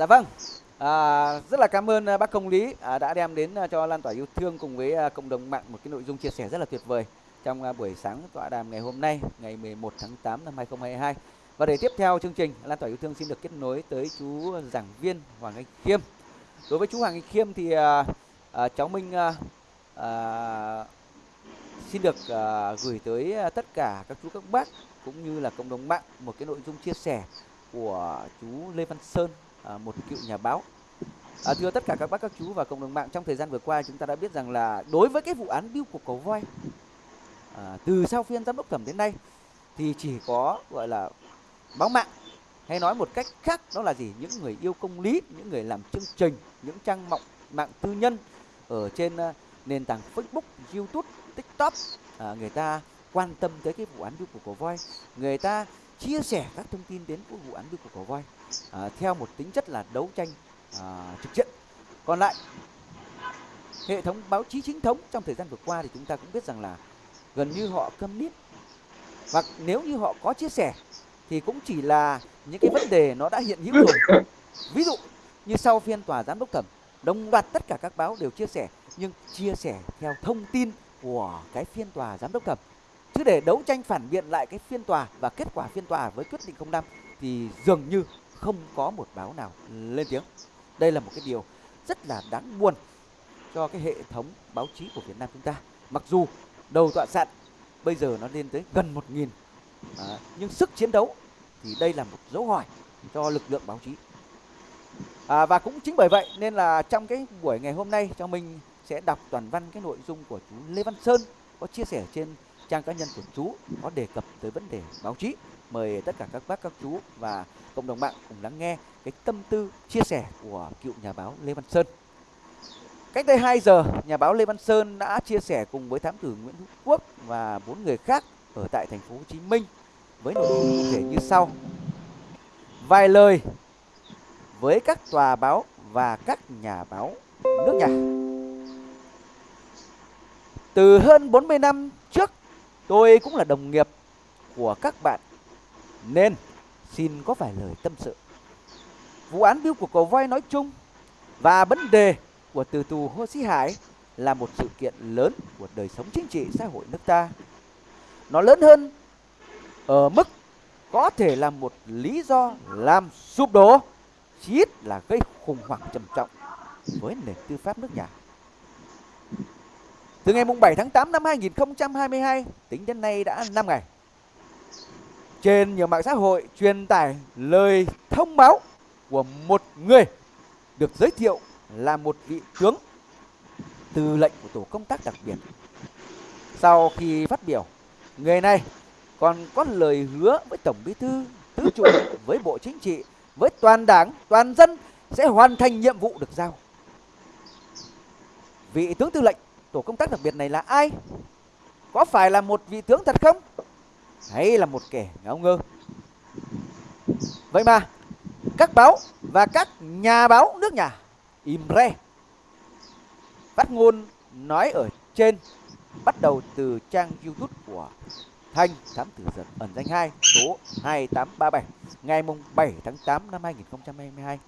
Dạ vâng. À, rất là cảm ơn à, bác Công Lý à, đã đem đến à, cho lan tỏa yêu thương cùng với à, cộng đồng mạng một cái nội dung chia sẻ rất là tuyệt vời trong buổi sáng tọa đàm ngày hôm nay, ngày 11 tháng 8 năm 2022. Và để tiếp theo chương trình, lan tỏa yêu thương xin được kết nối tới chú giảng viên Hoàng Anh Khiêm. Đối với chú Hoàng Anh Khiêm thì à, à, cháu Minh à, à, xin được à, gửi tới tất cả các chú các bác cũng như là cộng đồng mạng một cái nội dung chia sẻ của chú Lê Văn Sơn, à, một cựu nhà báo. À, thưa tất cả các bác các chú và cộng đồng mạng trong thời gian vừa qua chúng ta đã biết rằng là đối với cái vụ án biêu cục cầu voi à, từ sau phiên giám đốc thẩm đến nay thì chỉ có gọi là báo mạng hay nói một cách khác đó là gì? Những người yêu công lý những người làm chương trình những trang mạng mạng tư nhân ở trên à, nền tảng Facebook, YouTube, TikTok. À, người ta quan tâm tới cái vụ án biêu cục cầu voi. Người ta chia sẻ các thông tin đến của vụ án đưa của cổ voi à, theo một tính chất là đấu tranh à, trực diện. Còn lại hệ thống báo chí chính thống trong thời gian vừa qua thì chúng ta cũng biết rằng là gần như họ câm nín hoặc nếu như họ có chia sẻ thì cũng chỉ là những cái vấn đề nó đã hiện hữu rồi. Ví dụ như sau phiên tòa giám đốc thẩm đồng loạt tất cả các báo đều chia sẻ nhưng chia sẻ theo thông tin của cái phiên tòa giám đốc thẩm cứ để đấu tranh phản biện lại cái phiên tòa và kết quả phiên tòa với quyết định 05 thì dường như không có một báo nào lên tiếng. Đây là một cái điều rất là đáng buồn cho cái hệ thống báo chí của Việt Nam chúng ta. Mặc dù đầu tọa sạn bây giờ nó lên tới gần một nghìn à, nhưng sức chiến đấu thì đây là một dấu hỏi cho lực lượng báo chí. À, và cũng chính bởi vậy nên là trong cái buổi ngày hôm nay cho mình sẽ đọc toàn văn cái nội dung của chú Lê Văn Sơn có chia sẻ trên trang cá nhân của chú có đề cập tới vấn đề báo chí mời tất cả các bác các chú và cộng đồng mạng cùng lắng nghe cái tâm tư chia sẻ của cựu nhà báo Lê Văn Sơn Cách đây 2 giờ, nhà báo Lê Văn Sơn đã chia sẻ cùng với thám tử Nguyễn Hữu Quốc và bốn người khác ở tại thành phố Hồ Chí Minh với nội dung cụ thể như sau. Vài lời với các tòa báo và các nhà báo nước nhà. Từ hơn 40 năm tôi cũng là đồng nghiệp của các bạn nên xin có vài lời tâm sự. Vụ án biêu của cầu voi nói chung và vấn đề của từ tù Hồ Sĩ Hải là một sự kiện lớn của đời sống chính trị xã hội nước ta. Nó lớn hơn ở mức có thể là một lý do làm sụp đổ, chí ít là gây khủng hoảng trầm trọng với nền tư pháp nước nhà. Từ ngày 7 tháng 8 năm 2022 tính đến nay đã 5 ngày. Trên nhiều mạng xã hội truyền tải lời thông báo của một người được giới thiệu là một vị tướng từ lệnh của tổ công tác đặc biệt. Sau khi phát biểu, người này còn có lời hứa với Tổng Bí thư, Thứ trưởng, với Bộ Chính trị, với toàn đảng, toàn dân sẽ hoàn thành nhiệm vụ được giao. Vị tướng tư lệnh tổ công tác đặc biệt này là ai? Có phải là một vị tướng thật không? Hay là một kẻ ngáo ngơ? Vậy mà, các báo và các nhà báo nước nhà, im re phát ngôn nói ở trên, bắt đầu từ trang youtube của Thanh Thám Tử Giật ẩn danh 2 số 2837 ngày mùng 7 tháng 8 năm 2022.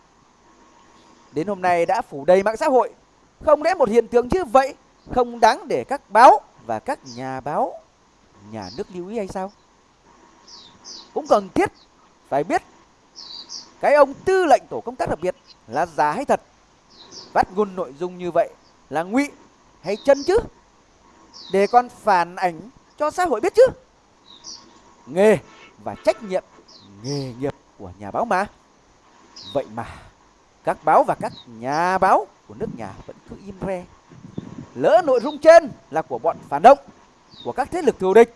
Đến hôm nay đã phủ đầy mạng xã hội. Không lẽ một hiện tượng như vậy không đáng để các báo và các nhà báo, nhà nước lưu ý hay sao? Cũng cần thiết phải biết cái ông tư lệnh tổ công tác đặc biệt là giả hay thật? Phát ngôn nội dung như vậy là ngụy hay chân chứ? Để con phản ảnh cho xã hội biết chứ? Nghề và trách nhiệm, nghề nghiệp của nhà báo mà. Vậy mà các báo và các nhà báo của nước nhà vẫn cứ im re lỡ nội dung trên là của bọn phản động của các thế lực thù địch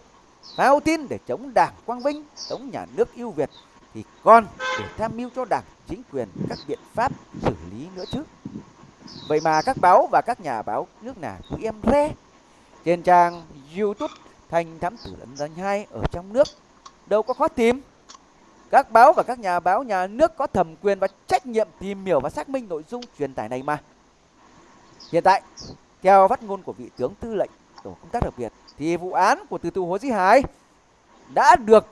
phao tin để chống đảng quang vinh chống nhà nước yêu việt thì còn để tham mưu cho đảng chính quyền các biện pháp xử lý nữa chứ Vậy mà các báo và các nhà báo nước nào cũng em re trên trang YouTube Thanh Thám Tử Ấn Danh hai ở trong nước đâu có khó tìm. Các báo và các nhà báo nhà nước có thẩm quyền và trách nhiệm tìm hiểu và xác minh nội dung truyền tải này mà. Hiện tại, theo phát ngôn của vị tướng tư lệnh tổ công tác đặc biệt thì vụ án của từ tù Hồ Chí Hải đã được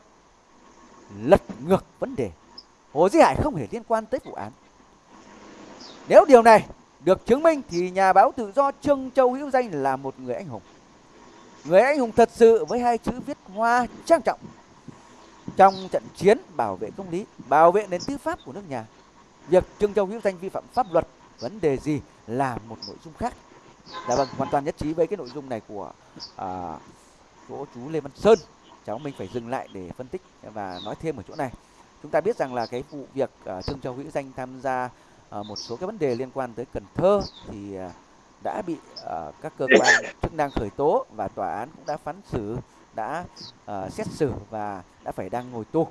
lật ngược vấn đề. Hồ Chí Hải không hề liên quan tới vụ án Nếu điều này được chứng minh thì nhà báo tự do Trương Châu Hữu Danh là một người anh hùng. Người anh hùng thật sự với hai chữ viết hoa trang trọng. Trong trận chiến bảo vệ công lý, bảo vệ nền tư pháp của nước nhà, việc Trương Châu Hữu Danh vi phạm pháp luật vấn đề gì là một nội dung khác. Dạ vâng, hoàn toàn nhất trí với cái nội dung này của à, chỗ chú Lê Văn Sơn. Cháu mình phải dừng lại để phân tích và nói thêm ở chỗ này. Chúng ta biết rằng là cái vụ việc à, Trương Châu Hữu Danh tham gia à, một số cái vấn đề liên quan tới Cần Thơ thì à, đã bị à, các cơ quan chức năng khởi tố và tòa án cũng đã phán xử, đã à, xét xử và đã phải đang ngồi tù.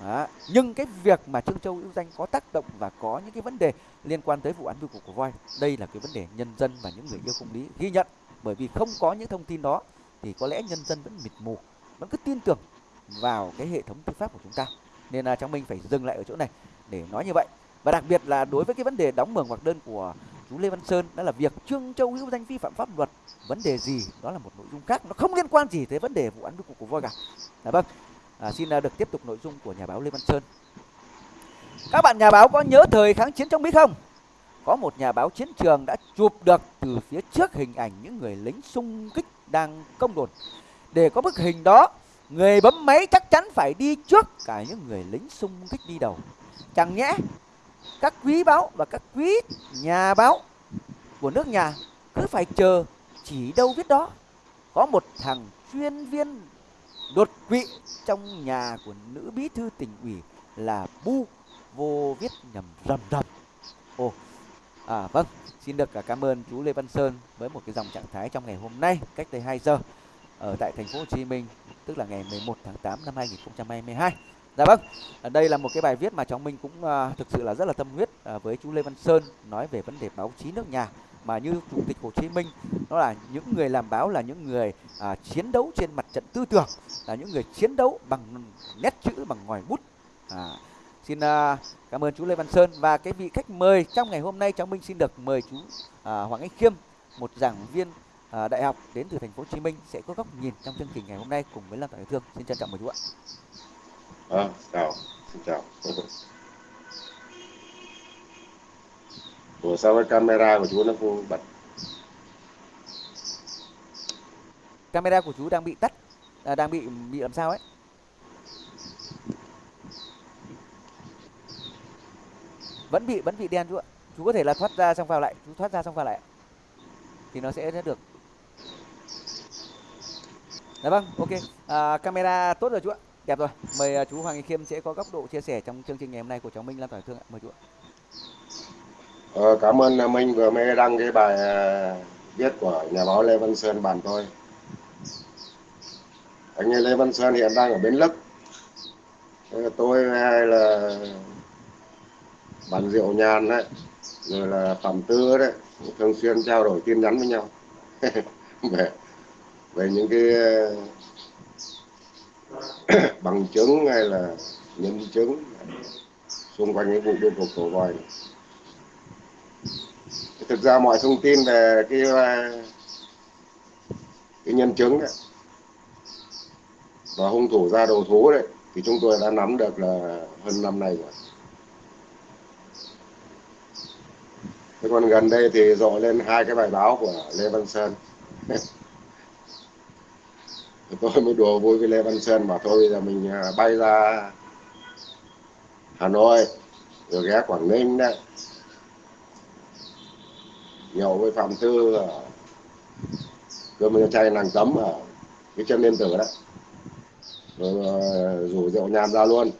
Đó. Nhưng cái việc mà Trương Châu Hữu Danh có tác động và có những cái vấn đề liên quan tới vụ án bưu cục của voi, đây là cái vấn đề nhân dân và những người yêu công lý ghi nhận bởi vì không có những thông tin đó thì có lẽ nhân dân vẫn mịt mù, vẫn cứ tin tưởng vào cái hệ thống tư pháp của chúng ta. Nên là trong mình phải dừng lại ở chỗ này để nói như vậy. Và đặc biệt là đối với cái vấn đề đóng mường hoặc đơn của chú Lê Văn Sơn đó là việc Trương Châu Hữu Danh vi phạm pháp luật vấn đề gì đó là một nội dung khác nó không liên quan gì tới vấn đề vụ án bưu cục của voi cả. là vâng. À, xin à, được tiếp tục nội dung của nhà báo Lê Văn Sơn. Các bạn nhà báo có nhớ thời kháng chiến trong Mỹ không? Có một nhà báo chiến trường đã chụp được từ phía trước hình ảnh những người lính xung kích đang công đồn. Để có bức hình đó, người bấm máy chắc chắn phải đi trước cả những người lính xung kích đi đầu. Chẳng nhẽ các quý báo và các quý nhà báo của nước nhà cứ phải chờ chỉ đâu viết đó. Có một thằng chuyên viên đột quỵ trong nhà của nữ bí thư tỉnh ủy là bu vô viết nhầm rầm rầm. Ồ à vâng xin được à, cảm ơn chú Lê Văn Sơn với một cái dòng trạng thái trong ngày hôm nay cách đây 2 giờ ở tại thành phố Hồ Chí Minh tức là ngày 11 tháng 8 năm 2022 Dạ vâng, à, đây là một cái bài viết mà cháu Minh cũng uh, thực sự là rất là tâm huyết uh, với chú Lê Văn Sơn nói về vấn đề báo chí nước nhà. Mà như chủ tịch Hồ Chí Minh đó là những người làm báo là những người à, chiến đấu trên mặt trận tư tưởng là những người chiến đấu bằng nét chữ bằng ngòi bút. À, xin à, cảm ơn chú Lê Văn Sơn và cái vị khách mời trong ngày hôm nay cháu Minh xin được mời chú à, Hoàng Anh Khiêm một giảng viên à, đại học đến từ thành phố Hồ Chí Minh sẽ có góc nhìn trong chương trình ngày hôm nay cùng với Lan Tỏa Thương xin trân trọng mời chú ạ. À, chào, xin chào. Ủa sao cái camera của chú nó không bật? Camera của chú đang bị tắt, à, đang bị bị làm sao ấy? Vẫn bị vẫn bị đen chú ạ. Chú có thể là thoát ra xong vào lại, chú thoát ra xong vào lại. Thì nó sẽ được. Dạ vâng, ok. À, camera tốt rồi chú ạ. Đẹp rồi. Mời à, chú Hoàng Khiêm sẽ có góc độ chia sẻ trong chương trình ngày hôm nay của cháu Minh Lan Tỏa Thương ạ. Mời chú ạ. Ờ, cảm ơn à, Minh vừa mới đăng cái bài à, viết của nhà báo Lê Văn Sơn bàn tôi. Anh Lê Văn Sơn hiện đang ở Bến Lức. Tôi hay là bán rượu Nhàn đấy, rồi là phẩm Tư đấy, thường xuyên trao đổi tin nhắn với nhau về về những cái bằng chứng hay là nhân chứng xung quanh cái vụ biên cục cổ vòi. này thực ra mọi thông tin về cái cái nhân chứng đấy và hung thủ ra đầu thú đấy thì chúng tôi đã nắm được là hơn năm nay rồi thế còn gần đây thì rộ lên hai cái bài báo của Lê Văn Sơn. Tôi mới đùa vui với Lê Văn Sơn mà thôi, bây giờ mình à, bay ra Hà Nội, rồi ghé Quảng Ninh đấy. Nhậu với phạm tư ở cơm chay nàng tấm ở cái chân liên tử đấy. Rồi à, rủ rượu nhàn ra luôn.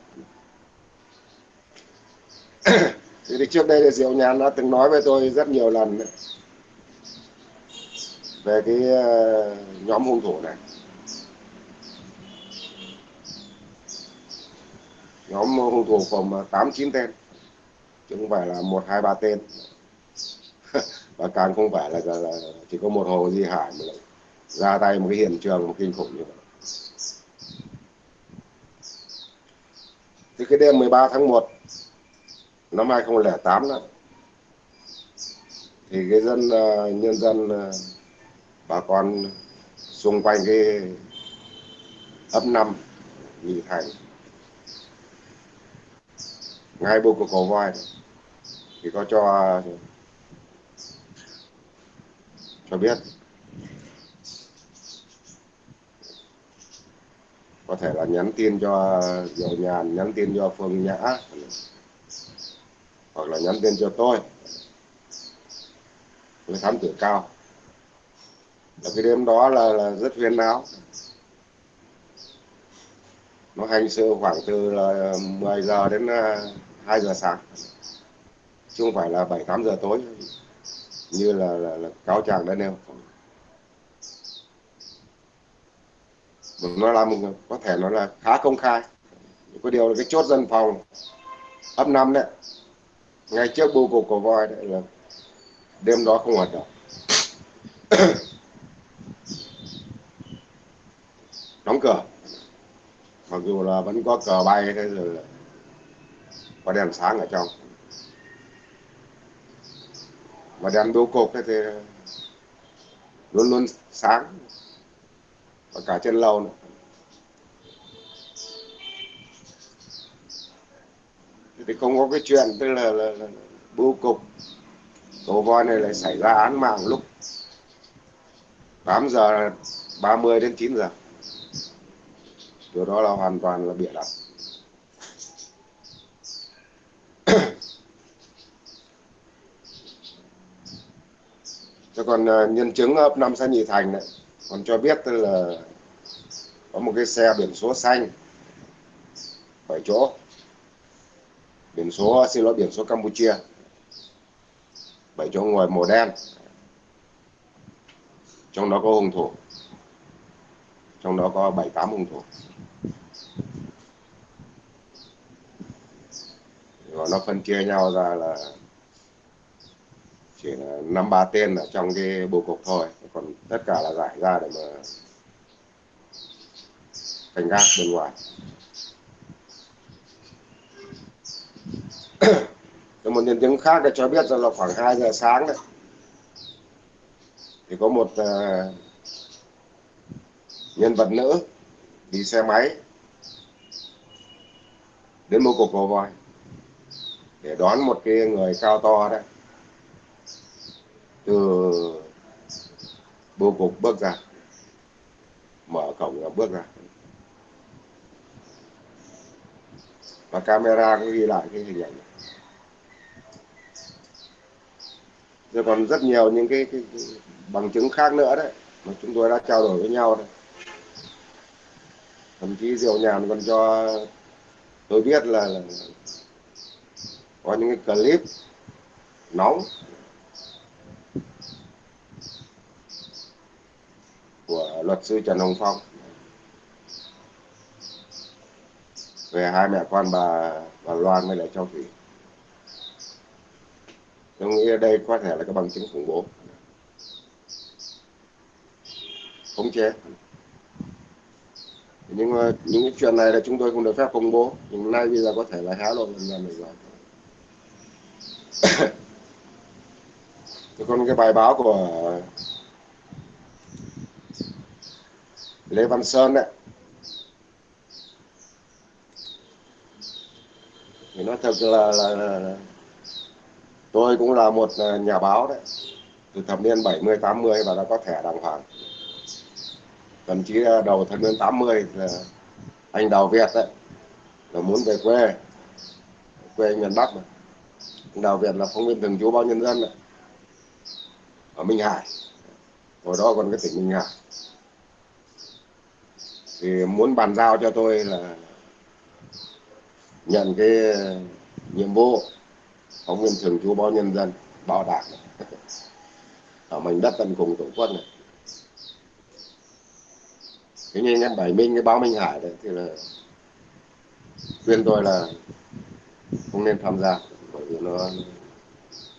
thì trước đây thì Diệu nhàn đã từng nói với tôi rất nhiều lần về cái ờ, nhóm hung thủ này. Nhóm hung thủ gồm ờ, tám chín tên. Chứ không phải là một hai ba tên. Và càng không phải là, là, là chỉ có một hồ di hải mà lại ra tay một cái hiện trường kinh khủng như vậy. Thì cái đêm 13 tháng 1 năm 2008 đó, thì cái dân ờ, nhân dân ờ, bà con xung quanh cái ấp năm nhị thành. Ngay bộ của cầu voi thì có cho cho biết. Có thể là nhắn tin cho Diệu Nhàn, nhắn tin cho Phương Nhã hoặc là nhắn tin cho tôi. Là thám tử cao. Và cái đêm đó là, là rất huyên náo nó hành sự khoảng từ là 10 giờ đến à, 2 giờ sáng. Chứ không phải là 7 8 giờ tối. Như là, là, là cáo trạng đã nêu. Nó làm có thể nó là khá công khai. Có điều là cái chốt dân phòng ấp năm đấy ngay trước bưu cục của voi đấy là đêm đó không hoạt động. Đóng cửa. Mặc dù là vẫn có cờ bay thế rồi là có đèn sáng ở trong. Mà đèn bưu cục thì luôn luôn sáng. Và cả trên lầu nữa. Thì không có cái chuyện tức là, là, là bưu cục cầu voi này lại xảy ra án mạng lúc 8 giờ 30 đến 9 giờ. Điều đó là hoàn toàn là bịa đặt. Thế còn uh, nhân chứng ấp năm xã Nhị Thành này còn cho biết tức là có một cái xe biển số xanh bảy chỗ biển số, xin lỗi, biển số Campuchia. Bảy chỗ ngồi màu đen. Trong đó có hung thủ. Trong đó có bảy, tám hung thủ. Và nó phân chia nhau ra là chỉ là năm, ba tên ở trong cái bầu cục thôi. Còn tất cả là giải ra để mà cảnh gác bên ngoài. một nhân chứng khác đã cho biết rằng là khoảng 2 giờ sáng đấy. Thì có một uh, nhân vật nữ đi xe máy đến một cục cầu voi để đón một cái người cao to đấy. Từ bưu cục bước ra mở cổng là bước ra. Và camera cũng ghi lại cái hình ảnh này. rồi còn rất nhiều những cái, cái, cái bằng chứng khác nữa đấy mà chúng tôi đã trao đổi với nhau đấy thậm chí diệu nhàn còn cho tôi biết là, là có những cái clip nóng của luật sư Trần Hồng Phong về hai mẹ con bà bà Loan với lại Châu Thủy. Tôi nghĩ đây có thể là cái bằng chứng khủng bố. Khống chế. Nhưng mà những cái chuyện này là chúng tôi không được phép công bố. Nhưng nay bây giờ có thể là hé lộ lần lần rồi. còn cái bài báo của Lê Văn Sơn đấy nói thật là, là, là tôi cũng là một ờ, nhà báo đấy. Từ thập niên 70 80 và đã có thẻ đàng hoàng. Thậm chí ờ, đầu thập niên 80 là ờ, anh Đào Việt đấy là muốn về quê. Quê miền Bắc mà. Anh Đào Việt là phóng viên thường trú báo nhân dân đấy. Ở Minh Hải. Hồi đó còn cái tỉnh Minh Hải. Thì muốn bàn giao cho tôi là nhận cái ờ, nhiệm vụ. Phóng viên thường trú báo nhân dân, báo đảng. Ở mảnh đất tận cùng tổ quốc này. Thế nhưng em bảy minh, cái báo minh hải đấy, thì là khuyên tôi là không nên tham gia, bởi vì nó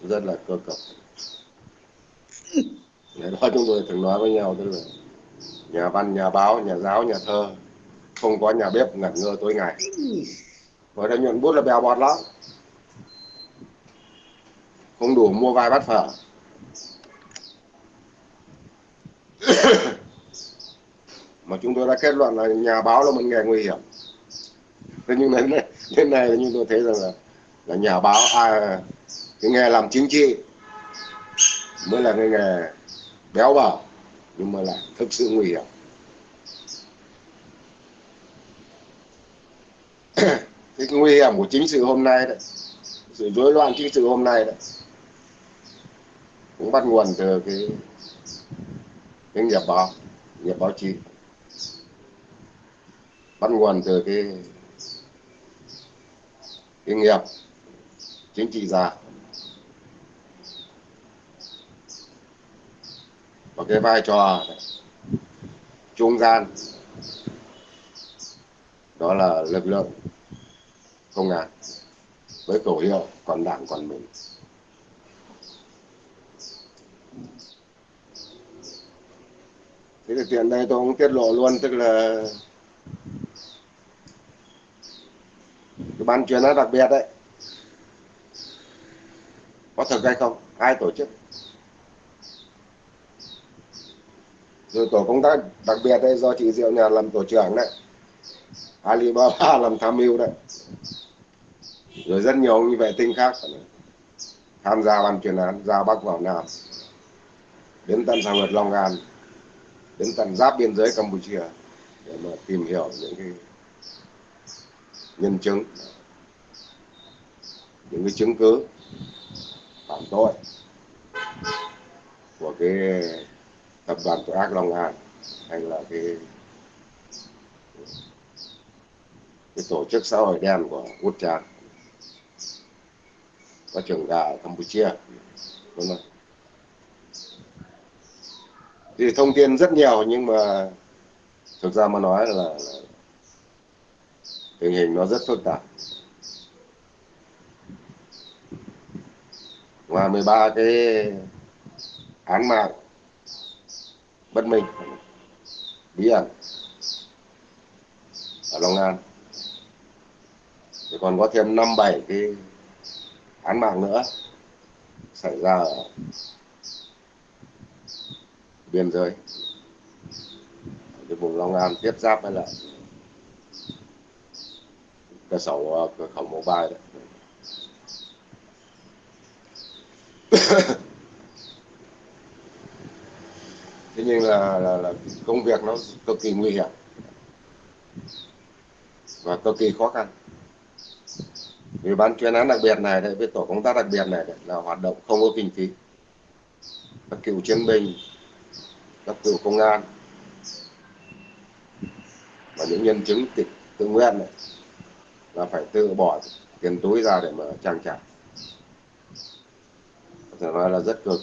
rất là cơ cực ngày đó chúng tôi thường nói với nhau, tức là nhà văn, nhà báo, nhà giáo, nhà thơ, không có nhà bếp ngẩn ngơ tối ngày. với đây nhuận bút là bèo bọt lắm. Không đủ mua vài bát phở. Mà chúng tôi đã kết luận là nhà báo là một nghề nguy hiểm. Thế nhưng đến này, đến này chúng tôi thấy rằng là là nhà báo à, cái nghề làm chính trị mới là cái nghề béo bở nhưng mà lại thực sự nguy hiểm cái nguy hiểm của chính sự hôm nay đấy. Sự rối loạn chính sự hôm nay đấy. Cũng bắt nguồn từ cái cái nghiệp báo nghiệp báo chí. Bắt nguồn từ cái cái nghiệp chính trị già và cái vai trò trung gian, đó là lực lượng công an. Với tổ hiệu còn đảng, còn mình. Thế thì tiện đây tôi cũng tiết lộ luôn, tức là cái ban chuyên án đặc biệt đấy. Có thực hay không? Ai tổ chức? Rồi tổ công tác đặc biệt đây do chị Diệu nhà làm tổ trưởng đấy. Alibaba làm tham mưu đấy rồi rất nhiều như vệ tinh khác. Tham gia ban chuyên án ra bắc vào nam, đến tận sàng lật long an, đến tận giáp biên giới campuchia để mà tìm hiểu những cái nhân chứng, những cái chứng cứ phạm tội của cái tập đoàn tội ác Long An hay là cái cái tổ chức xã hội đen của Út trang có trường gà ở Campuchia. Vâng Đúng không? thì thông tin rất nhiều nhưng mà thực ra mà nói là, là tình hình nó rất phức tạp. Ngoài 13 cái án mạng bất minh bí ẩn ở Long An. Thì còn có thêm năm bảy cái án mạng nữa xảy ra ở biên giới cái vùng Long An tiếp giáp với lại cơ sở ờ, cửa khẩu mobile đấy. Thế nhưng là, là, là công việc nó cực kỳ nguy hiểm và cực kỳ khó khăn vì ban chuyên án đặc biệt này đấy với tổ công tác đặc biệt này đấy, là hoạt động không có kinh phí. Các cựu chiến binh các cựu công an và những nhân chứng tịch tự nguyện này là phải tự bỏ tiền túi ra để mà trang trải. Có thể nói là rất cực.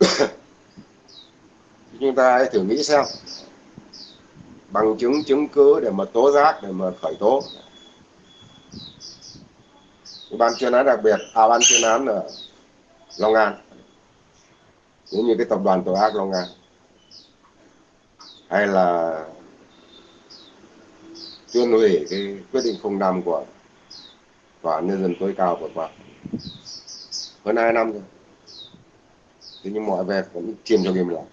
Chúng ta hãy thử nghĩ xem bằng chứng chứng cứ để mà tố giác, để mà khởi tố. Ban chuyên án đặc biệt à ban chuyên án ở Long An. Cũng như cái tập đoàn tội ác Long An. Hay là tuyên hủy cái quyết định 05 của tòa nhân dân tối cao vừa qua. Hơn hai năm rồi. Thế nhưng mọi việc vẫn chìm trong im lặng.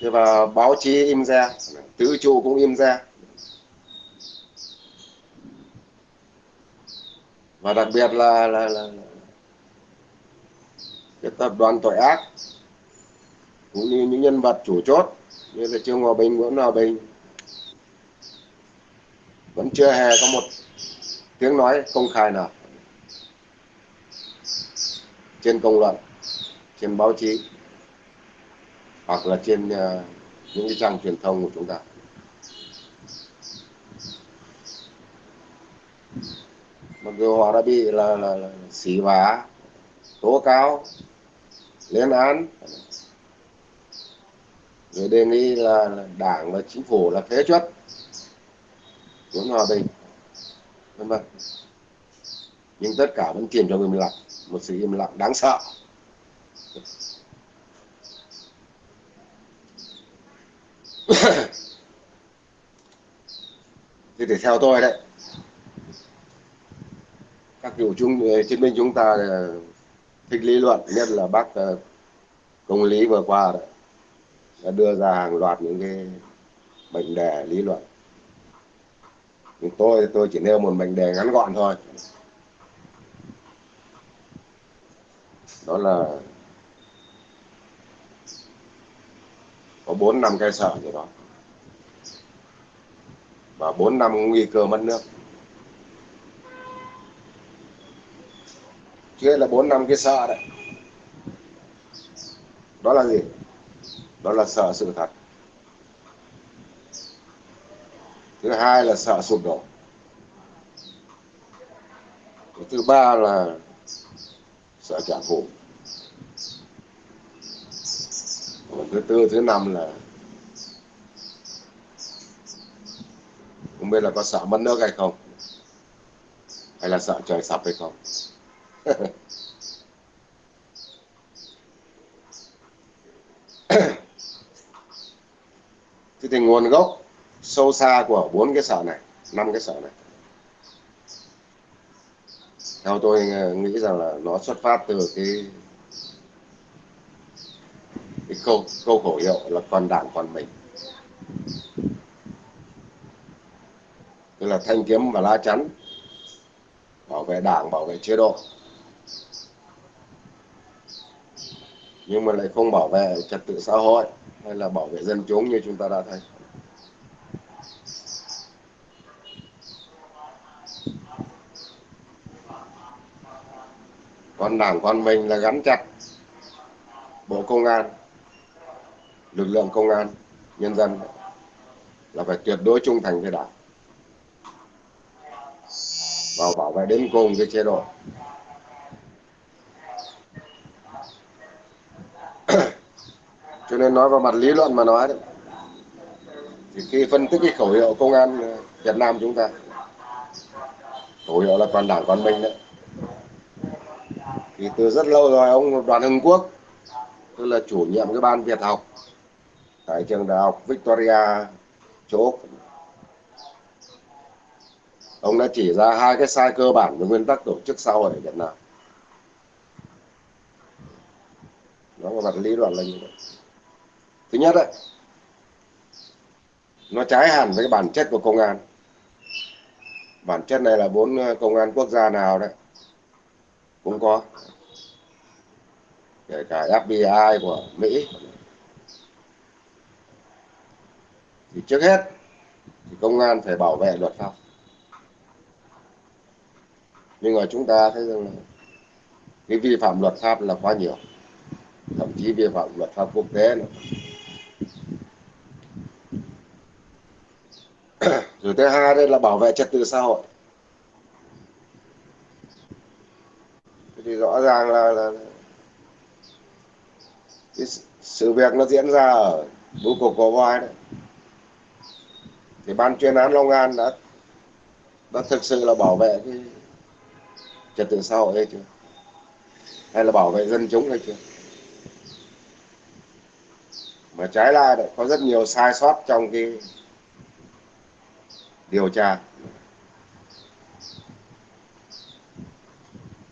Thế và báo chí im ra tứ trụ cũng im ra. Và đặc biệt là là, là, là cái tập đoàn tội ác cũng như những nhân vật chủ chốt như là trương hòa bình nguyễn hòa bình vẫn chưa hề có một tiếng nói công khai nào trên công luận trên báo chí hoặc là trên uh, những cái trang truyền thông của chúng ta. Mặc dù họ đã bị là, là, là xỉ vả tố cáo lên án rồi đề nghị là, là đảng và chính phủ là phế chuất muốn hòa bình vân vân. Nhưng tất cả vẫn chìm trong im lặng một sự im lặng đáng sợ. Thì để theo tôi đấy, các cựu chúng ờ, chiến binh chúng ta ờ, thích lý luận, nhất là bác ờ, công lý vừa qua đấy, đã đưa ra hàng loạt những cái mệnh đề lý luận. Nhưng tôi tôi chỉ nêu một mệnh đề ngắn gọn thôi. Đó là có bốn năm cái sở gì đó và bốn năm nguy cơ mất nước. Chứ là bốn năm cái sợ đấy. Đó là gì? Đó là sợ sự thật. Thứ hai là sợ sụp đổ. Thứ ba là sợ trả thù. Còn thứ tư, thứ năm là không biết là có sợ mất nước hay không. Hay là sợ trời sập hay không. Thế thì nguồn gốc sâu xa của bốn cái sợ này, năm cái sợ này. Theo tôi ờ, nghĩ rằng là nó xuất phát từ cái cái câu câu khẩu hiệu là còn đảng còn mình. Tức là thanh kiếm và lá chắn. Bảo vệ đảng, bảo vệ chế độ. Nhưng mà lại không bảo vệ trật tự xã hội, hay là bảo vệ dân chúng như chúng ta đã thấy. Còn đảng, con mình là gắn chặt bộ công an, lực lượng công an, nhân dân. Là phải tuyệt đối trung thành với đảng và bảo vệ đến cùng cái chế độ. Cho nên nói vào mặt lý luận mà nói đấy, thì khi phân tích cái khẩu hiệu công an Việt Nam chúng ta, khẩu hiệu là toàn đảng, toàn mình đấy. Thì từ rất lâu rồi, ông Đoàn Hưng Quốc, tức là chủ nhiệm cái ban Việt học tại trường đại học Victoria, chỗ ông đã chỉ ra hai cái sai cơ bản về nguyên tắc tổ chức xã hội ở Việt Nam. Nó là mặt lý luận là như vậy. Thứ nhất đấy, nó trái hẳn với cái bản chất của công an. Bản chất này là bốn ờ, công an quốc gia nào đấy, cũng có. Kể cả FBI của Mỹ. Thì trước hết, thì công an phải bảo vệ luật pháp nhưng mà chúng ta thấy rằng là cái vi phạm luật pháp là quá nhiều. Thậm chí vi phạm luật pháp quốc tế nữa. Rồi thứ hai đây là bảo vệ trật tự xã hội. Thì rõ ràng là, là cái sự việc nó diễn ra ở bưu cục có voi đấy. Thì ban chuyên án Long An đã đã thực sự là bảo vệ cái trật tự xã hội hay chưa hay là bảo vệ dân chúng hay chưa mà trái lại lại có rất nhiều sai sót trong cái điều tra.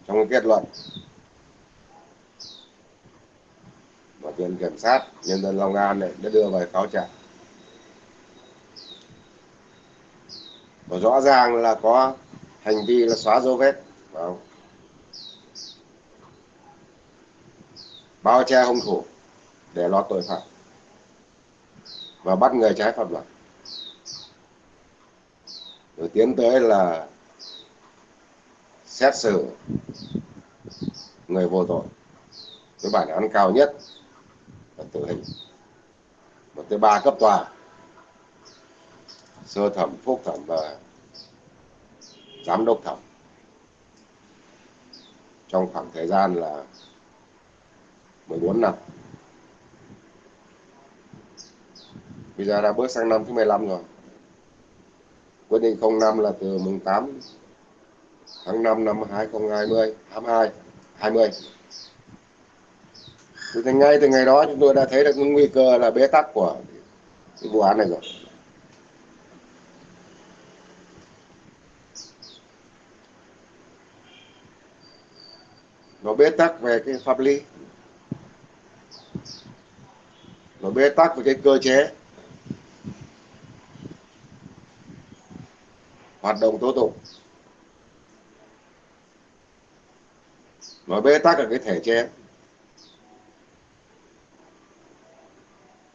Trong cái kết luận. Mà viện kiểm sát, nhân dân Long An này đã đưa về cáo trạng. Và rõ ràng là có hành vi là xóa dấu vết không? bao che hung thủ để lo tội phạm và bắt người trái pháp luật. Rồi tiến tới là xét xử người vô tội. Với bản án cao nhất là tử hình. Một tới ba cấp tòa, sơ thẩm, phúc thẩm và giám đốc thẩm trong khoảng thời gian là 14 năm. Bây giờ đã bước sang năm thứ 15 rồi. Quyết định 05 là từ mùng 8 tháng 5 năm 2020 22 20 thì ngay từ ngày đó chúng tôi đã thấy được nguy cơ là bế tắc của cái vụ án này rồi. Nó bế tắc về cái pháp lý. Nó bế tắc về cái cơ chế. Hoạt động tố tụng. Nó bế tắc ở cái thể chế.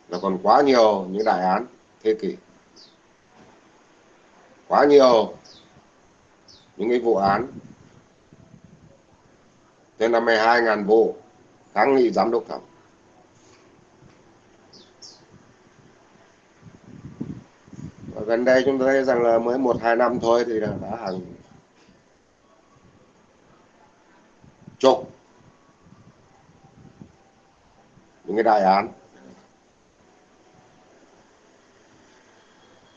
Là còn quá nhiều những đại án, thế kỷ. Quá nhiều những cái vụ án Thế là 12.000 vụ kháng nghị giám đốc thẩm. Và gần đây chúng ta thấy rằng là mới một, hai năm thôi thì đã hàng chục những cái đại án.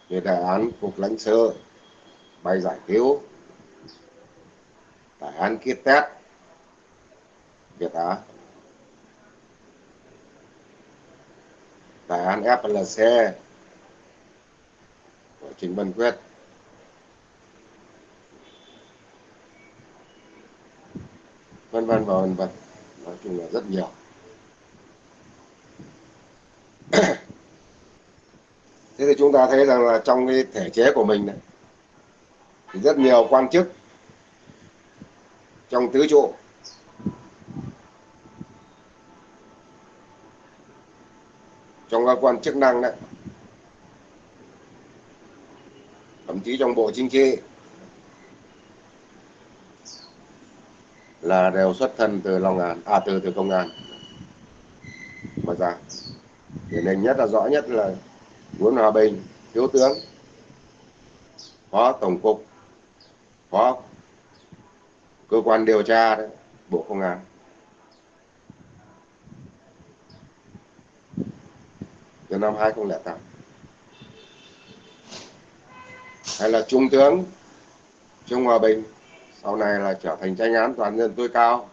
Như đại án cục lãnh sự bay giải cứu, đại án kiết test. Việt Á. Đại án FLC của Trình Văn Quyết. Vân vân và vân vân. Nói chung là rất nhiều. Thế thì chúng ta thấy rằng là trong cái thể chế của mình này, thì rất nhiều quan chức trong tứ trụ trong cơ quan chức năng đấy. Thậm chí trong bộ chính trị. Là đều xuất thân từ Long An à từ từ công an. Mà ra điển hình nhất là rõ nhất là Nguyễn Hòa Bình, thiếu tướng, phó tổng cục, phó cơ quan điều tra đấy, bộ công an. Từ năm 2008 hay là trung tướng Trương Hòa Bình, sau này là trở thành tranh án toàn dân tối cao,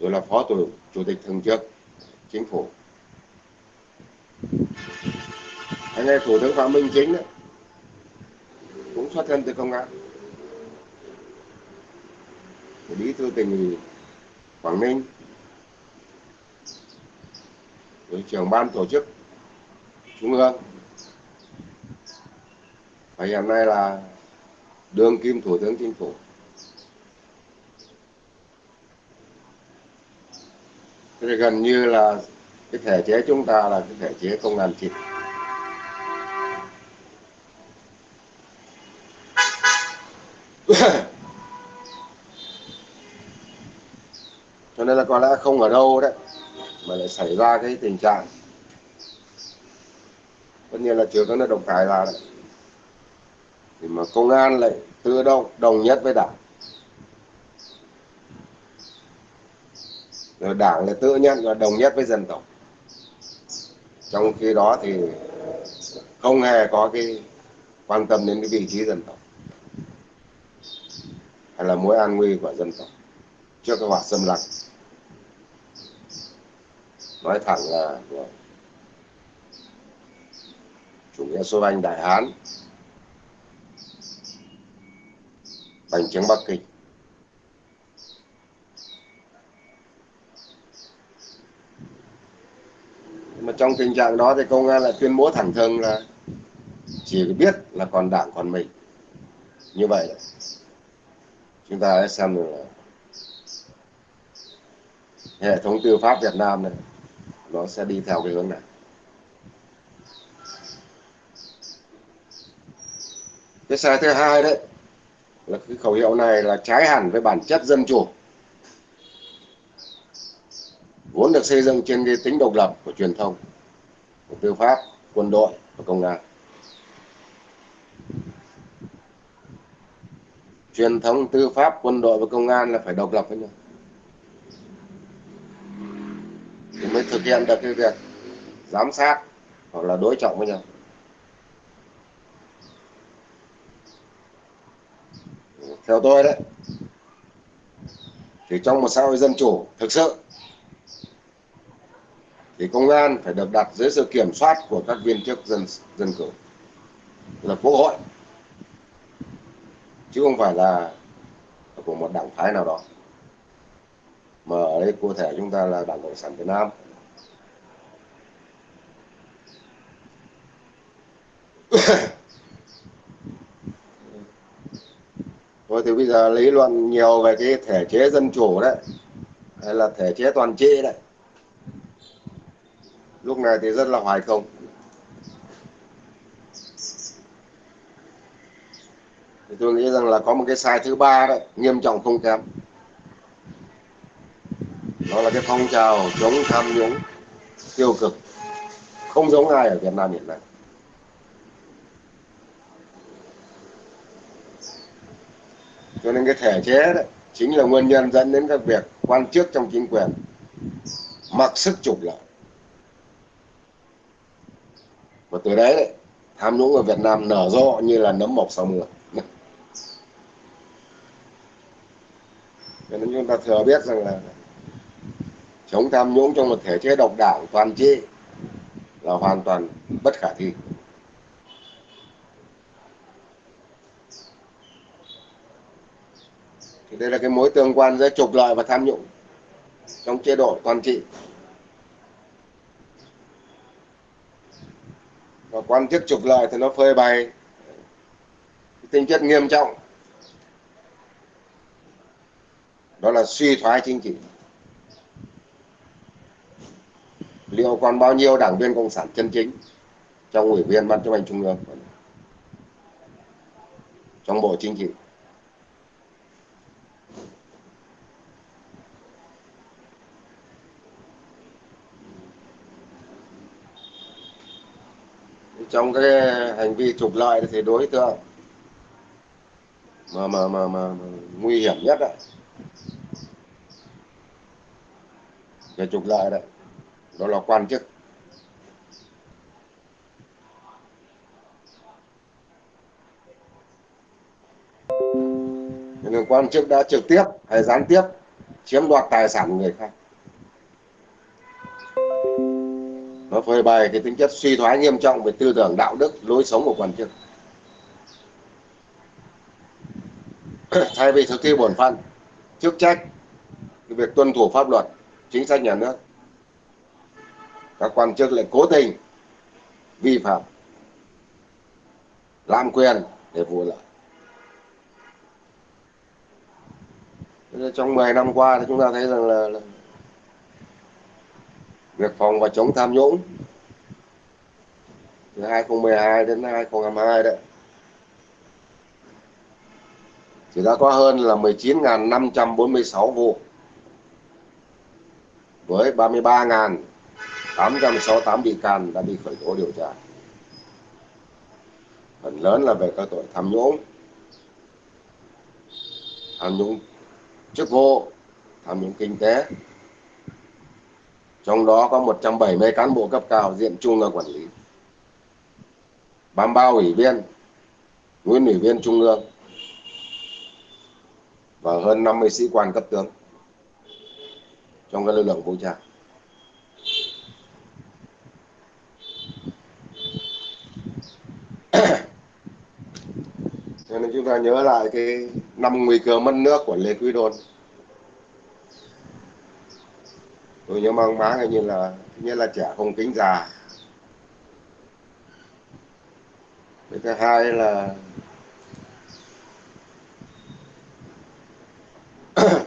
rồi là phó chủ chủ tịch thường trực chính phủ. Anh em thủ tướng phạm minh chính đấy, cũng xuất thân từ công an. Bí thư tỉnh ủy quảng ninh. Rồi trưởng ban tổ chức trung ương và hiện nay là đương kim thủ tướng chính phủ. Thế thì gần như là cái thể chế chúng ta là cái thể chế công an chịu cho nên là có lẽ không ở đâu đấy mà lại xảy ra cái tình trạng tất nhiên là trường có là đồng cải là đấy thì mà công an lại tự động, đồng nhất với đảng. Rồi đảng lại tự nhận và đồng nhất với dân tộc. Trong khi đó thì không hề có cái quan tâm đến cái vị trí dân tộc. Hay là mối an nguy của dân tộc trước cái hoạt xâm lăng. Nói thẳng là chủ nghĩa số anh đại hán, bành trướng bắc kinh. Mà trong tình trạng đó thì công an lại tuyên bố thẳng thừng là chỉ biết là còn đảng còn mình. Như vậy, chúng ta sẽ xem là hệ thống tư pháp Việt Nam này, nó sẽ đi theo cái hướng này. Cái sai thứ hai đấy là cái khẩu hiệu này là trái hẳn với bản chất dân chủ. Vốn được xây dựng trên cái tính độc lập của truyền thông, của tư pháp, quân đội và công an. Truyền thống tư pháp, quân đội và công an là phải độc lập với nhau. Thì mới thực hiện được cái việc giám sát hoặc là đối trọng với nhau. theo tôi đấy, thì trong một xã hội dân chủ, thực sự, thì công an phải được đặt dưới sự kiểm soát của các viên chức dân dân cử. Là quốc hội, chứ không phải là của một đảng phái nào đó. Mà ở đây cụ thể chúng ta là đảng cộng sản việt nam. thôi thì bây giờ lý luận nhiều về cái thể chế dân chủ đấy, hay là thể chế toàn trị đấy. Lúc này thì rất là hoài không. Thì tôi nghĩ rằng là có một cái sai thứ ba đấy, nghiêm trọng không kém. Đó là cái phong trào chống tham nhũng tiêu cực. Không giống ai ở Việt Nam hiện nay. Cho nên cái thể chế đấy chính là nguyên nhân dẫn đến các việc quan chức trong chính quyền. Mặc sức trục lợi và từ đấy, đấy tham nhũng ở Việt Nam nở rộ như là nấm mọc sau mưa. Cho nên chúng ta thừa biết rằng là chống tham nhũng trong một thể chế độc đảng toàn trị là hoàn toàn bất khả thi. Thì đây là cái mối tương quan giữa trục lợi và tham nhũng trong chế độ toàn trị. Và quan chức trục lợi thì nó phơi bày tính chất nghiêm trọng. Đó là suy thoái chính trị. Liệu còn bao nhiêu đảng viên cộng sản chân chính trong ủy viên ban chấp hành trung ương trong bộ chính trị? Trong cái hành vi trục lợi thì đối tượng mà mà mà, mà, mà nguy hiểm nhất đấy về trục lợi đấy. Đó là quan chức. Người quan chức đã trực tiếp hay gián tiếp chiếm đoạt tài sản người khác. Nó phơi bày cái tính chất suy thoái nghiêm trọng về tư tưởng đạo đức lối sống của quan chức thay vì thực thi bổn phận chức trách việc tuân thủ pháp luật chính sách nhà nước các quan chức lại cố tình vi phạm lạm quyền để vụ lợi. Trong 10 năm qua thì chúng ta thấy rằng là, là việc phòng và chống tham nhũng từ 2012 đến 2022 đấy. Thì đã có hơn là 19.546 vụ với 33.868 bị can đã bị khởi tố điều tra. Phần lớn là về các tội tham nhũng tham nhũng chức vụ, tham nhũng kinh tế trong đó có 170 cán bộ cấp cao diện trung ương quản lý. 33 ủy viên, nguyên ủy viên trung ương và hơn 50 sĩ quan cấp tướng trong các lực lượng vũ trang. Cho nên chúng ta nhớ lại cái năm nguy cơ mất nước của Lê Quý Đôn. Tôi nhớ mang máng như là như là trẻ không kính già. Cái thứ hai là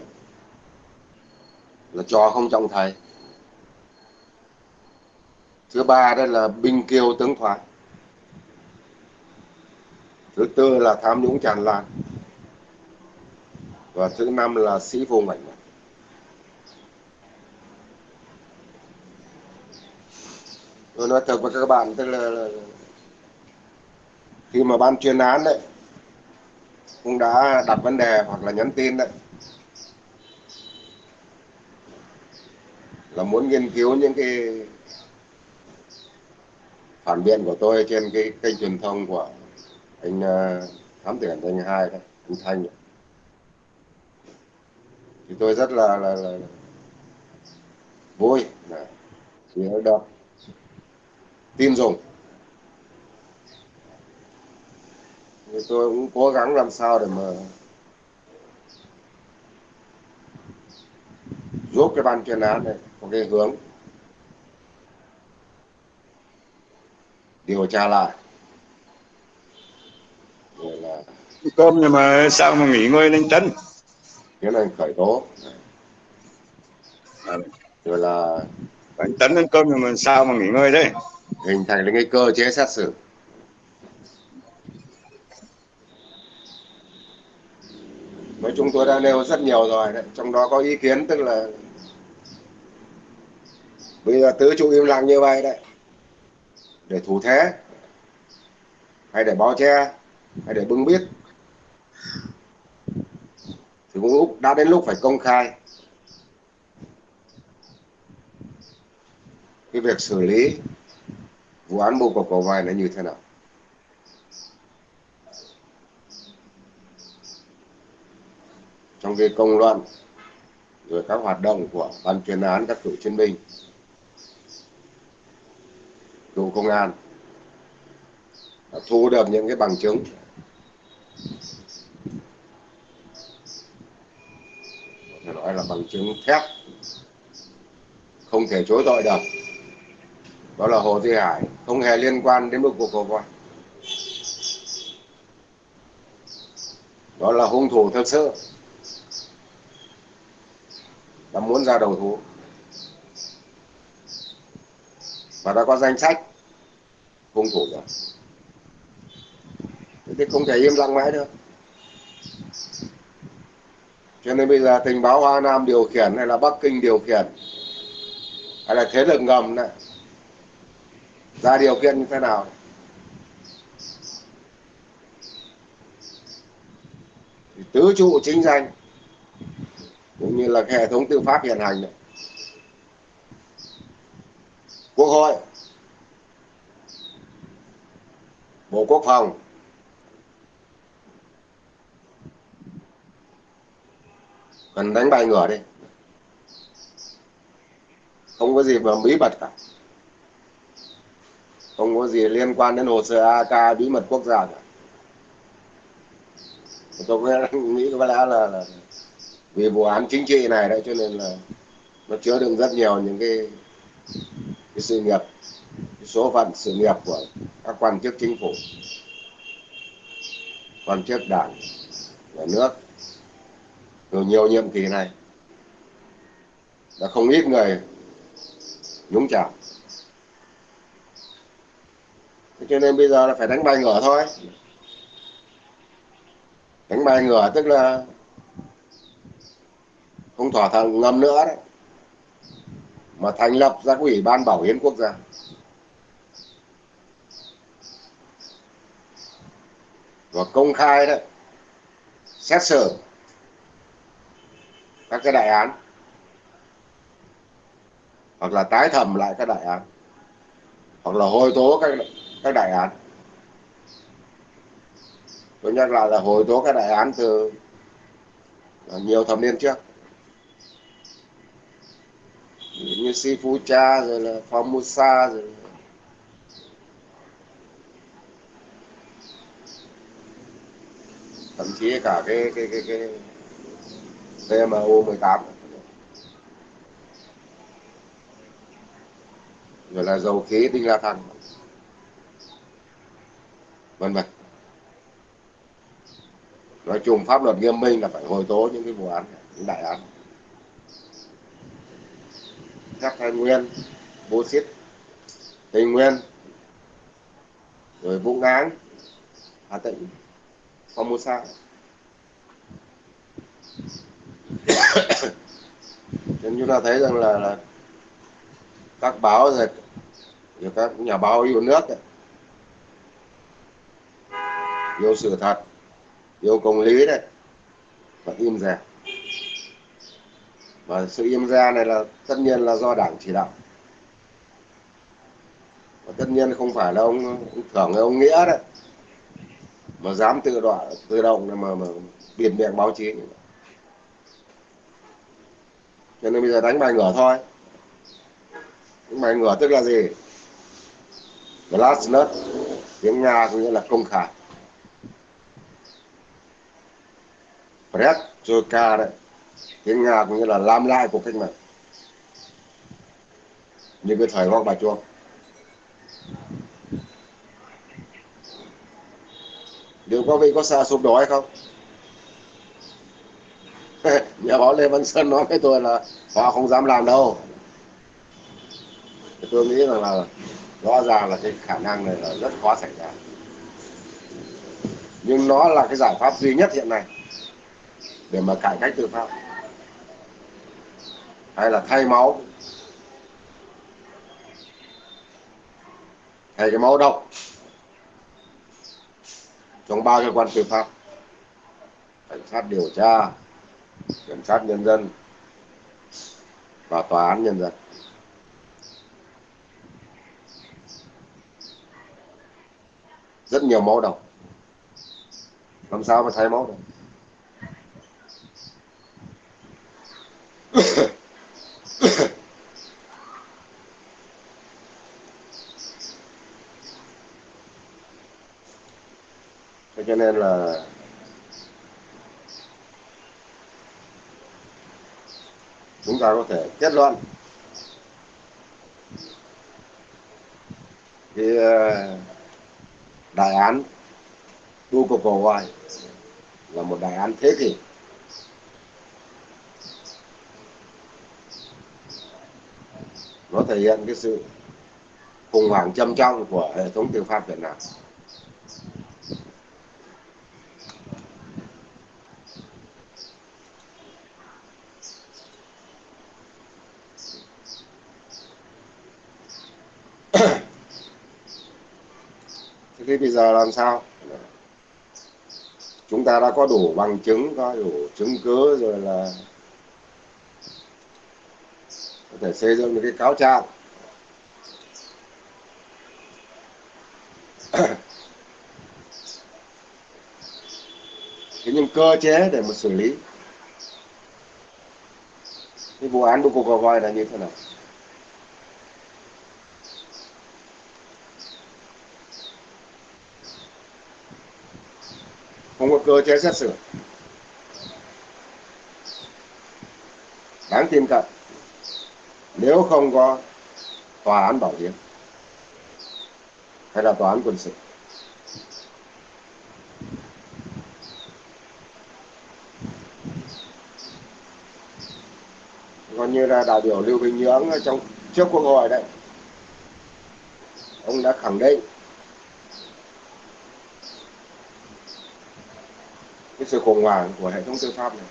là trò không trọng thầy. Thứ ba đó là binh kiêu tướng thoái thứ tư là tham nhũng tràn lan. Và thứ năm là sĩ vô ngảnh tôi nói thật với các bạn tức là, là khi mà ban chuyên án đấy cũng đã đặt vấn đề hoặc là nhắn tin đấy là muốn nghiên cứu những cái phản biện của tôi trên cái kênh truyền thông của anh uh, thám tử anh hai đấy anh thanh đấy. thì tôi rất là là, là, vui là vì được tin dùng. Thì tôi cũng cố gắng làm sao để mà giúp cái ban chuyên án này có cái hướng điều tra lại. Cơm nhưng mà sao mà nghỉ ngơi lên chân? Tiến hành khởi tố. À, rồi là đánh tấn lên cơm nhưng mà sao mà nghỉ ngơi đấy hình thành lên cái cơ chế xét xử. Nói chung tôi đã nêu rất nhiều rồi đấy, trong đó có ý kiến tức là bây giờ tứ trụ im lặng như vậy đấy, để thủ thế, hay để bao che, hay để bưng biết thì cũng lúc, đã đến lúc phải công khai. Cái việc xử lý vụ án mua cục cầu vai nó như thế nào? Trong cái công luận, rồi các hoạt động của ban chuyên án, các cựu chiến binh, cựu công an, đã thu được những cái bằng chứng. Có thể nói là bằng chứng thép, không thể chối tội được đó là Hồ thi Hải. Không hề liên quan đến một cuộc cầu voi đó là hung thủ thực sự. Đã muốn ra đầu thú. Và đã có danh sách hung thủ rồi. Thế thì không thể im lặng mãi được. Cho nên bây giờ tình báo Hoa Nam điều khiển hay là Bắc Kinh điều khiển hay là thế lực ngầm này ra điều kiện như thế nào? Thì tứ trụ chính danh, cũng như là hệ thống tư pháp hiện hành này. quốc hội, bộ quốc phòng, cần đánh bài ngửa đi. Không có gì mà bí mật cả không có gì liên quan đến hồ sơ AK bí mật quốc gia cả. Tôi nghĩ có lẽ là, là vì vụ án chính trị này đấy cho nên là nó chứa đựng rất nhiều những cái, cái sự nghiệp cái số phận sự nghiệp của các quan chức chính phủ quan chức đảng nhà nước từ nhiều nhiệm kỳ này. Đã không ít người nhúng chạm thế cho nên bây giờ là phải đánh bài ngửa thôi. Đánh bài ngửa tức là không thỏa thuận ngầm nữa đấy. Mà thành lập ra ủy ban bảo hiến quốc gia. Và công khai đấy, xét xử các cái đại án. Hoặc là tái thẩm lại các đại án. Hoặc là hồi tố các các đại án. Tôi nhắc lại là hồi tố các đại án từ nhiều thập niên trước. Như Sifucha rồi là Formosa rồi thậm chí cả cái cái cái cái VMO 18 rồi là dầu khí tinh la thăng vân vân. Nói chung pháp luật nghiêm minh là phải hồi tố những cái vụ án những đại án. Các thái nguyên bố xít tây nguyên rồi vũ ngán hà tĩnh formosa. Nên chúng ta thấy rằng là, là các báo rồi các nhà báo yêu nước ấy, yêu sự thật yêu công lý đấy và im ra. Và sự im ra này là tất nhiên là do đảng chỉ đạo. Và tất nhiên không phải là ông, ông thưởng ông nghĩa đấy. Mà dám tự đoạn tự động mà, mà biển miệng báo chí. Cho nên bây giờ đánh bài ngửa thôi. Đánh bài ngửa tức là gì? Glasnost tiếng nga có nghĩa là công khai. Fred ca đấy. Tiếng Nga cũng như là làm lại cuộc cách mạng như cái thời hoang bà chuông liệu có vị có xa sụp đổ hay không? Nhà báo lê văn sơn nói với tôi là họ không dám làm đâu. Tôi nghĩ rằng là rõ ràng là cái khả năng này là rất khó xảy ra. Nhưng nó là cái giải pháp duy nhất hiện nay để mà cải cách tư pháp. Hay là thay máu. Thay cái máu độc. Trong ba cơ quan tư pháp. Cảnh sát điều tra, kiểm sát nhân dân và tòa án nhân dân. Rất nhiều máu độc. Làm sao mà thay máu được? Cho nên là chúng ta có thể kết luận. Cái ờ, đại án hoài là một đại án thế kỷ. Nó thể hiện cái sự khủng hoảng trầm trọng của hệ thống tư pháp Việt Nam. Thế thì bây giờ làm sao? Chúng ta đã có đủ bằng chứng, có đủ chứng cứ rồi là có thể xây dựng được cái cáo trạng. Thế nhưng cơ chế để mà xử lý, cái vụ án của voi là như thế nào? Không có cơ chế xét xử. Đáng tin cậy nếu không có tòa án bảo hiểm, hay là tòa án quân sự còn như là đại biểu Lưu Bình Nhưỡng trong trước quốc hội đấy, ông đã khẳng định cái sự khủng hoảng của hệ thống tư pháp này.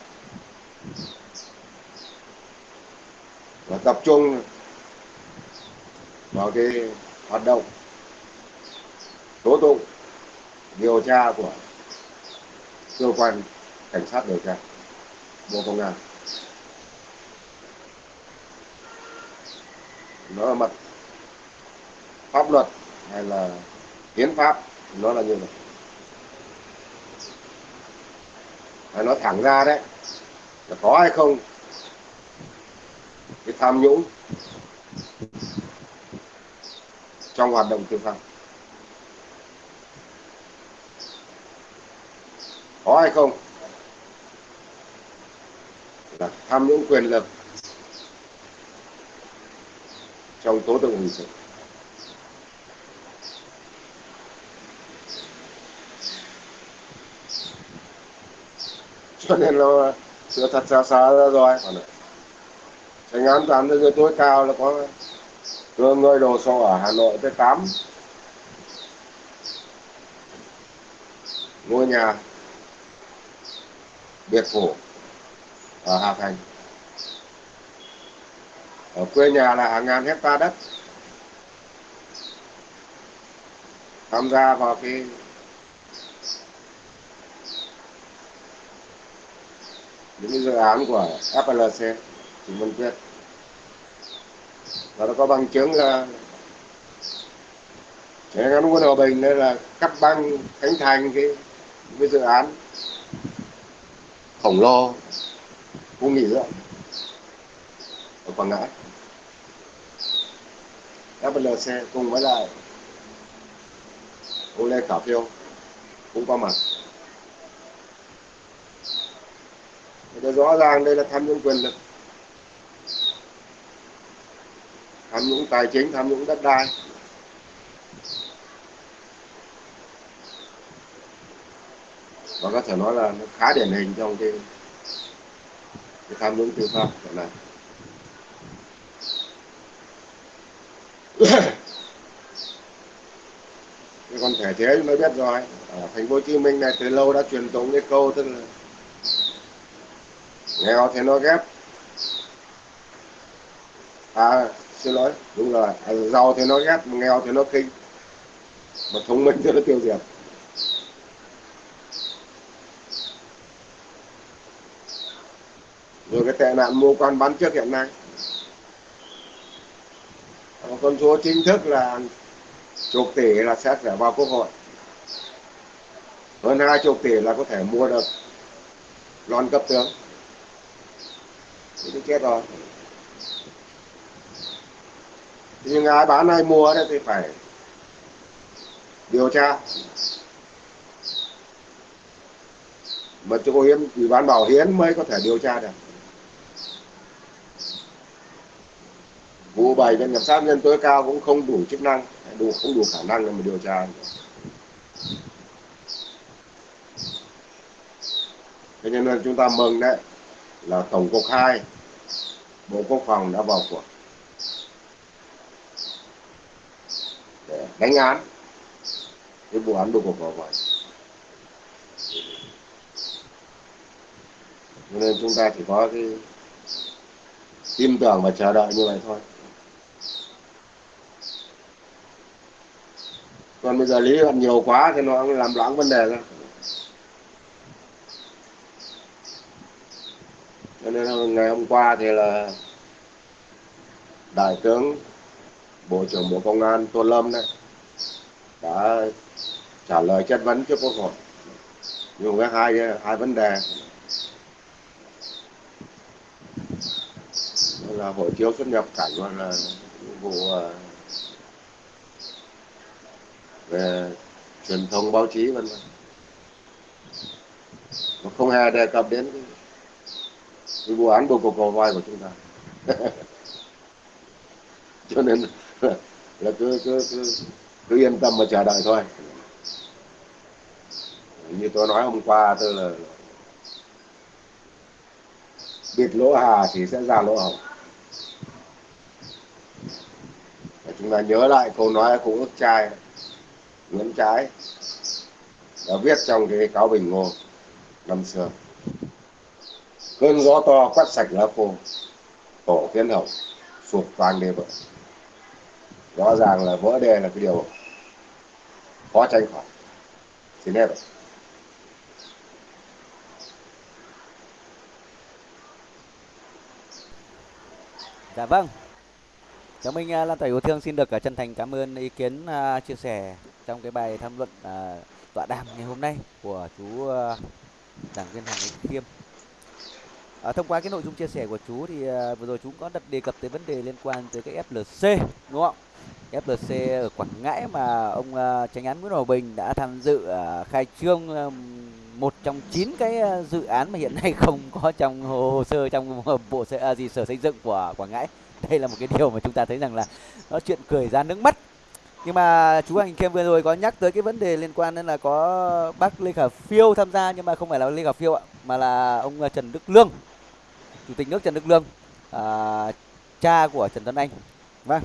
Và tập trung vào cái hoạt động tố tụng, điều tra của cơ quan cảnh sát điều tra, bộ công an. Nó là mặt pháp luật hay là hiến pháp, nó là như vậy. Hay nói thẳng ra đấy, là có hay không cái tham nhũng trong hoạt động tư pháp có hay không? Là tham nhũng quyền lực trong tố tụng hình sự. Cho nên là sự thật xa xa ra rồi thành án toàn thế giới tối cao là có người đồ sổ ở Hà Nội tới 8 ngôi nhà biệt phủ ở Hà Thành. Ở quê nhà là hàng ngàn hecta đất. Tham gia vào cái những cái dự án của FLC thì mình chết và nó có bằng chứng là trẻ ngắn quân hòa bình đây là cắt băng khánh thành cái cái dự án. Khổng lồ khu nghỉ dưỡng ở quảng ngãi. FLC cùng với lại ông Lê Khả Phiêu cũng có mặt. Thì rõ ràng đây là tham nhũng quyền lực. Tham nhũng tài chính tham nhũng đất đai. Và có thể nói là nó khá điển hình trong cái, cái tham nhũng tư pháp hiện nay. Cái con thể chế chúng biết rồi. Ở thành phố Hồ Chí Minh này từ lâu đã truyền thống cái câu tức là nghèo thì nó ghép. À xin lỗi. Đúng rồi. Giàu thì nó ghét nghèo thì nó kinh mà thông minh thì nó tiêu diệt. Rồi cái tệ nạn mua quan bán trước hiện nay. Con số chính thức là chục tỷ là sẽ phải vào quốc hội. Hơn hai chục tỷ là có thể mua được lon cấp tướng. Thì chết rồi nhưng ai bán ai mua đấy thì phải điều tra. Mà chỗ hiến, ủy ban bảo hiến mới có thể điều tra được. Vụ bảy bên kiểm sát nhân tối cao cũng không đủ chức năng, đủ, không đủ khả năng để mà điều tra thế nên chúng ta mừng đấy, là tổng cục 2 bộ quốc phòng đã vào cuộc. Đánh án. Cái vụ án đồ cục vào vậy nên chúng ta chỉ có cái tin tưởng và chờ đợi như vậy thôi. Còn bây giờ lý luận nhiều quá thì nó làm loãng vấn đề ra. Cho nên ngày hôm qua thì là đại tướng bộ trưởng bộ công an tô lâm đấy đã trả lời chất vấn trước quốc hội. Dùng cái hai hai vấn đề. Là hộ chiếu xuất nhập cảnh và là vụ ờ, về truyền thông báo chí vân vân. Nó không hề đề cập đến cái, cái vụ án bầu cục cầu vai của chúng ta. Cho nên là cứ cứ cứ, cứ yên tâm mà chờ đợi thôi. Như tôi nói hôm qua tôi là bịt lỗ hà thì sẽ ra lỗ hồng Và chúng ta nhớ lại câu nói của ước trai, Nguyễn Trái đã viết trong cái cáo bình ngô năm xưa. Cơn gió to quét sạch lá khô, tổ kiến hậu sụp toàn đê vỡ rõ ràng là vỡ đê là cái điều khó tránh khỏi xin nên rồi Dạ vâng. Cháu Minh à, Lan Tỏa Yêu Thương xin được à, chân thành cảm ơn ý kiến uh, chia sẻ trong cái bài tham luận uh, tọa đàm ngày hôm nay của chú uh, giảng viên Hoàng Anh Khiêm. À, thông qua cái nội dung chia sẻ của chú thì uh, vừa rồi chú có đặt đề cập tới vấn đề liên quan tới cái FLC đúng không? FLC ở Quảng Ngãi mà ông uh, Tránh án Nguyễn Hòa Bình đã tham dự uh, khai trương uh, một trong chín cái dự án mà hiện nay không có trong hồ sơ trong bộ sở, à, gì sở xây dựng của Quảng Ngãi. Đây là một cái điều mà chúng ta thấy rằng là nó chuyện cười ra nước mắt. Nhưng mà chú Hành Khiêm vừa rồi có nhắc tới cái vấn đề liên quan đến là có bác Lê Khả Phiêu tham gia nhưng mà không phải là Lê Khả Phiêu ạ, mà là ông Trần Đức Lương, chủ tịch nước Trần Đức Lương, à, cha của Trần Tuấn Anh. Vâng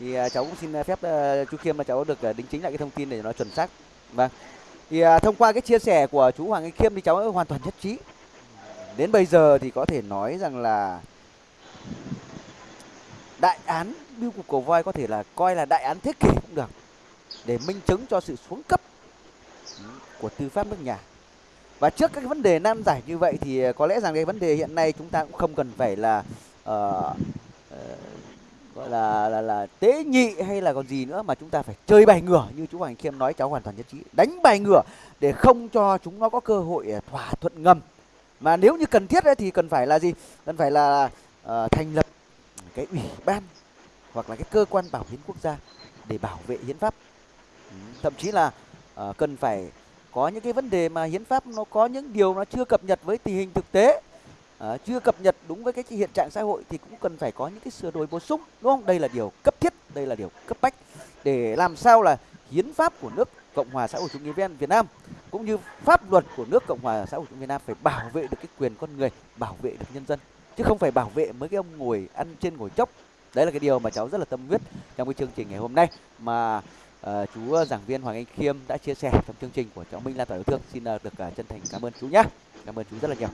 thì à, cháu cũng xin à, phép à, chú Khiêm là cháu được đính chính lại cái thông tin để nó chuẩn xác. Vâng. Thì thông qua cái chia sẻ của chú Hoàng Anh Khiêm thì cháu hoàn toàn nhất trí. Đến bây giờ thì có thể nói rằng là đại án biêu cục cầu voi có thể là coi là đại án thế kỷ cũng được để minh chứng cho sự xuống cấp ừ, của tư pháp nước nhà. Và trước các vấn đề nan giải như vậy thì có lẽ rằng cái vấn đề hiện nay chúng ta cũng không cần phải là uh, uh, gọi là là là tế nhị hay là còn gì nữa mà chúng ta phải chơi bài ngửa như chú Hoàng Khiêm nói cháu hoàn toàn nhất trí. Đánh bài ngửa để không cho chúng nó có cơ hội à, thỏa thuận ngầm. Mà nếu như cần thiết ấy, thì cần phải là gì? Cần phải là uh, thành lập cái ủy ban hoặc là cái cơ quan bảo hiến quốc gia để bảo vệ hiến pháp. Ừ, thậm chí là uh, cần phải có những cái vấn đề mà hiến pháp nó có những điều nó chưa cập nhật với tình hình thực tế. Ờ, chưa cập nhật đúng với cái hiện trạng xã hội thì cũng cần phải có những cái sửa đổi bổ sung đúng không? Đây là điều cấp thiết đây là điều cấp bách để làm sao là hiến pháp của nước cộng hòa xã hội chủ nghĩa việt nam cũng như pháp luật của nước cộng hòa xã hội chủ nghĩa việt nam phải bảo vệ được cái quyền con người bảo vệ được nhân dân chứ không phải bảo vệ mấy cái ông ngồi ăn trên ngồi chốc. Đấy là cái điều mà cháu rất là tâm huyết trong cái chương trình ngày hôm nay mà uh, chú giảng viên Hoàng Anh Khiêm đã chia sẻ trong chương trình của cháu Minh Lan tỏa yêu thương. Xin uh, được uh, chân thành cảm ơn chú nhé cảm ơn chú rất là nhiều.